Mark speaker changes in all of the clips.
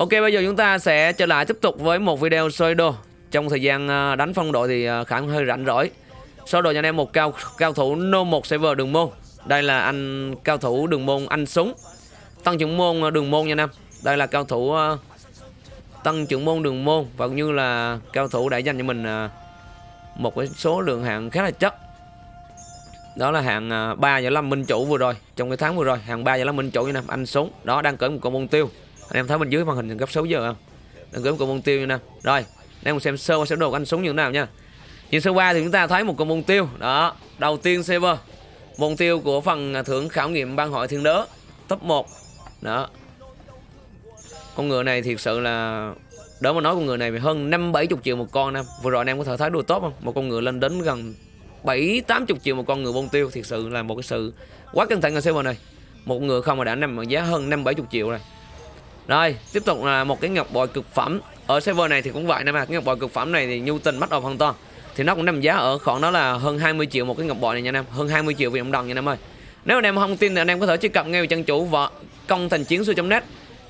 Speaker 1: Ok bây giờ chúng ta sẽ trở lại tiếp tục với một video soi đồ. Trong thời gian à, đánh phong độ thì ờ, Khả hơi rảnh rỗi. Soi đồ cho anh em một cao cao thủ No 1 server đường môn. Đây là anh cao thủ đường môn anh súng. Tăng trưởng môn à, đường môn nha anh em. Đây là cao thủ uh, tăng trưởng môn đường môn. Và cũng như là cao thủ đã dành cho mình uh, Một cái số lượng hạng khá là chất. Đó là hạng 3 và 5 minh chủ vừa rồi. Trong cái tháng vừa rồi hạng 3 và 5 minh chủ như nè anh súng. Đó đang cởi một con môn tiêu anh em thấy bên dưới màn hình gấp 6 giờ không? Đang gấp con môn tiêu như nè rồi, anh em cùng xem sơ qua sơ đồ của anh súng như thế nào nha. Nhìn sơ qua thì chúng ta thấy một con môn tiêu. Đó, đầu tiên server môn tiêu của phần thưởng khảo nghiệm ban hội thiên đớ top 1 đó. Con ngựa này thiệt sự là, đỡ mà nói con ngựa này hơn năm bảy chục triệu một con nè. Vừa rồi anh em có thể thấy đua tốt không? Một con ngựa lên đến gần bảy, tám chục triệu một con ngựa bông tiêu. Thiệt sự là một cái sự quá cẩn thận ở server này. Một ngựa không mà đã nằm ở giá hơn năm bảy chục triệu rồi rồi, tiếp tục là một cái ngọc bội cực phẩm. Ở server này thì cũng vậy nè mà cái ngọc bội cực phẩm này thì nhu tình bắt đầu hoàn toàn. Thì nó cũng nằm giá ở khoảng đó là hơn 20 triệu một cái ngọc bội này nha anh em, hơn 20 triệu Việt Nam đồng nha anh em ơi. Nếu anh em không tin thì anh em có thể truy cập ngay vào trang chủ vợ công thành chiến sư net.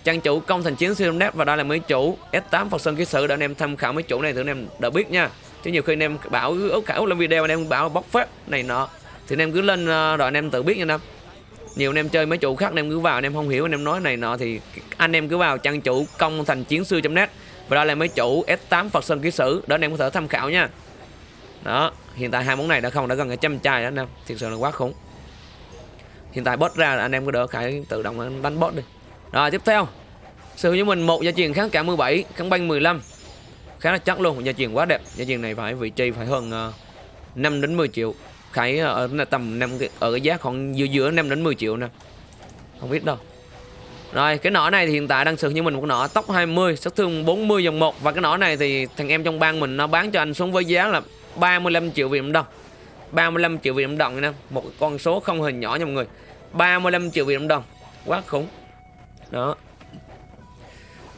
Speaker 1: Trang chủ công thành chiến siêu net và đây là mấy chủ S8 Phật Sơn ký sự để anh em tham khảo mấy chủ này thì anh em đã biết nha. Chứ nhiều khi anh em bảo ước khảo lên video anh em bảo bóc phép này nọ, thì anh em cứ lên ờ, rồi anh em tự biết nha anh em nhiều anh em chơi mấy chủ khác anh em cứ vào anh em không hiểu anh em nói này nọ thì anh em cứ vào trang chủ công thành chiến sư net. Và đây là mấy chủ S8 Phật Sơn ký sử đó anh em có thể tham khảo nha. Đó hiện tại hai món này đã không đã gần cả trăm chai đó anh em thiệt sự là quá khủng. Hiện tại bot ra là anh em có đỡ khải tự động đánh bot đi. Rồi tiếp theo. Sử với mình một gia truyền kháng cả 17 kháng banh 15 khá là chắc luôn gia truyền quá đẹp. Gia truyền này phải vị trí phải hơn ờ, uh, 5 đến 10 triệu khải ờ, ở tầm 5 ở cái giá khoảng giữa giữa 5 đến 10 triệu nè. Không biết đâu. Rồi, cái nỏ này thì hiện tại đang sử như mình một nỏ tốc 20 sát thương 40 dòng 1 và cái nỏ này thì thằng em trong bang mình nó bán cho anh xuống với giá là 35 triệu Việt Nam đồng. 35 triệu Việt Nam đồng nè một con số không hề nhỏ nha mọi người. 35 triệu Việt Nam đồng, quá khủng. Đó.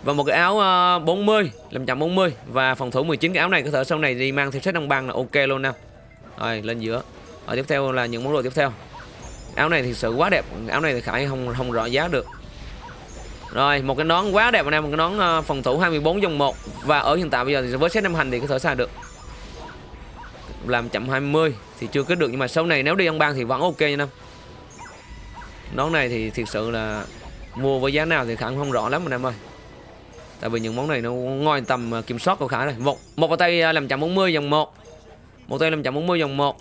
Speaker 1: Và một cái áo ờ, 40 làm chậm 40 và phòng thủ 19 cái áo này có thể sau này đi mang theo set đồng băng là ok luôn nè rồi, lên giữa ở tiếp theo là những món đồ tiếp theo. Áo này thì sự quá đẹp. Áo này thì khải không không rõ giá được. Rồi, một cái nón quá đẹp anh em. Một cái nón ờ, phòng thủ 24 dòng 1 và ở hiện tại bây giờ thì với set năm hành thì có thể xài được. Làm chậm 20 thì chưa kết được. Nhưng mà sau này nếu đi ăn ban thì vẫn ok nha năm nón này thì thiệt sự là mua với giá nào thì khả không rõ lắm anh em ơi. Tại vì những món này nó ngoài tầm ờ, kiểm soát của khả này một một cái tay ờ, làm chậm 40 dòng 1 một. Tay làm chậm 40 dòng 1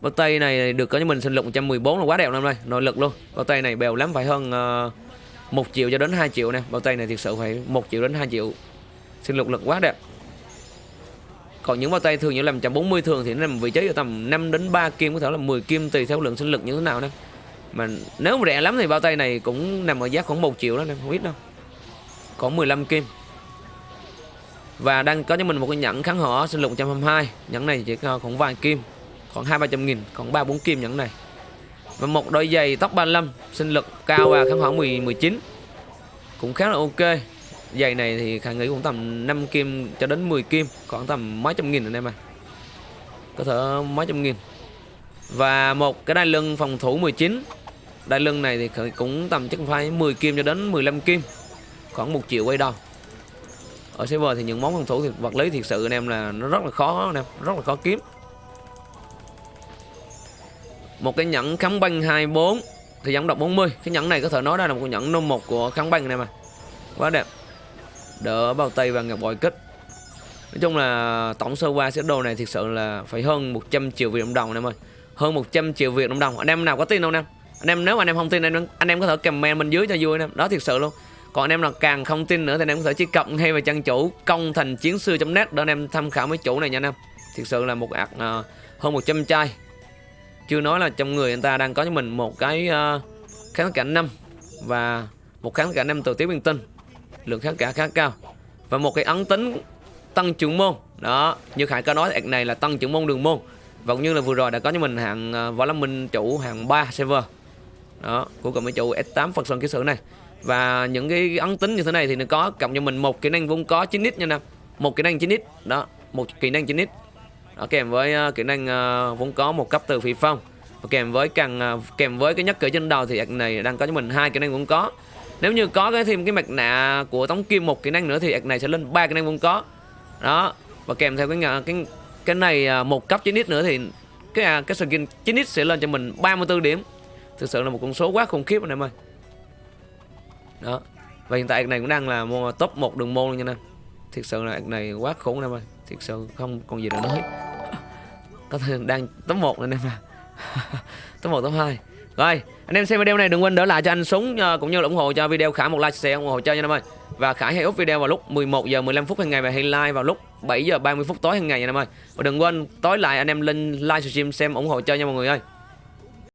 Speaker 1: bao tay này được có cho mình sinh lực 114 là quá đẹp năm nay nội lực luôn. Bao tay này bèo lắm phải hơn ờ, uh, 1 triệu cho đến 2 triệu nè. Bao tay này thực sự phải 1 triệu đến 2 triệu. Sinh lực lực quá đẹp. Còn những bao tay thường như làm 140 thường thì nó nằm vị trí ở tầm 5 đến 3 kim có thể là 10 kim tùy theo lượng sinh lực như thế nào nè. Mà nếu mà rẻ lắm thì bao tay này cũng nằm ở giá khoảng 1 triệu đó nè không ít đâu. Có 15 kim. Và đang có cho mình một cái nhẫn kháng hỏa sinh lực 122 nhẫn này chỉ có khoảng vài kim khoảng hai ba trăm nghìn còn ba bốn kim nhẫn này. Và một đôi giày tóc 35 sinh lực cao và kháng khoảng 10 19 cũng khá là ok. Giày này thì khả nghĩ cũng tầm 5 kim cho đến 10 kim, khoảng tầm mấy trăm nghìn anh em à có thể mấy trăm nghìn. Và một cái đai lưng phòng thủ 19 đai lưng này thì cũng tầm chắc phải 10 kim cho đến 15 kim. Khoảng một triệu quay đầu. Ở server thì những món phòng thủ thì vật lý thiệt sự anh em là nó rất là khó, anh em. Rất là khó kiếm một cái nhẫn kháng băng 24 thì giống độc 40 cái nhẫn này có thể nói đây là một cái nhẫn nôm một của kháng băng này mà. Quá đẹp. Đỡ bao tay và ngọc bội kích. Nói chung là tổng sơ qua sẽ đồ này thực sự là phải hơn 100 triệu Việt Nam đồng em ơi. Hơn 100 triệu Việt Nam đồng. Anh em nào có tin không em? Anh em nếu mà anh em không tin anh em, anh em có thể comment bên dưới cho vui anh em. Đó thiệt sự luôn. Còn anh em nào càng không tin nữa thì anh em có thể truy cập ngay vào trang chủ công thành chiến sư net để anh em tham khảo mấy chủ này nha anh em. Thực sự là một ạc uh, hơn 100 chai chưa nói là trong người anh ta đang có cho mình một cái ờ, uh, kháng cảnh năm và một kháng cảnh năm từ tiếp viên tinh. Lượng kháng cả khá cao. Và một cái ấn tính tăng trưởng môn. Đó như khải có nói này là tăng trưởng môn đường môn. Và cũng như là vừa rồi đã có cho mình hạng uh, võ lâm minh chủ hạng 3 server. Đó của cộng với chủ S8 Phật Sơn kỹ sử này. Và những cái ấn tính như thế này thì nó có cộng cho mình một kỹ năng vốn có 9 nít nha nè một kỹ năng 9 nít. Đó một kỹ năng 9 nít đó, kèm với uh, kỹ năng uh, vốn có một cấp từ phi phong. Và kèm với càng uh, kèm với cái nhất cử trên đầu thì này đang có cho mình hai kỹ năng vốn có. Nếu như có cái thêm cái mặt nạ của tống kim một kỹ năng nữa thì ạc này sẽ lên ba kỹ năng vốn có. Đó và kèm theo cái cái cái này ờ, một cấp 9x nữa thì cái à, cái skin 9x sẽ lên cho mình 34 điểm. Thực sự là một con số quá khủng khiếp anh em ơi. Đó và hiện tại ạc này cũng đang là top 1 đường môn luôn nha anh em. Thực sự là ạc này quá khủng anh em ơi. Thực sự không còn gì để nói có thể đang top 1 anh em à top 1 top 2 rồi anh em xem video này đừng quên đỡ lại cho anh súng ờ, cũng như là ủng hộ cho video khả một like share ủng hộ cho nha anh em ơi. Và khả hay up video vào lúc 11 giờ 15 phút hàng ngày và hay like vào lúc 7 giờ 30 phút tối hàng ngày nha anh em ơi. Và đừng quên tối lại anh em lên live stream xem ủng hộ cho nha mọi người ơi.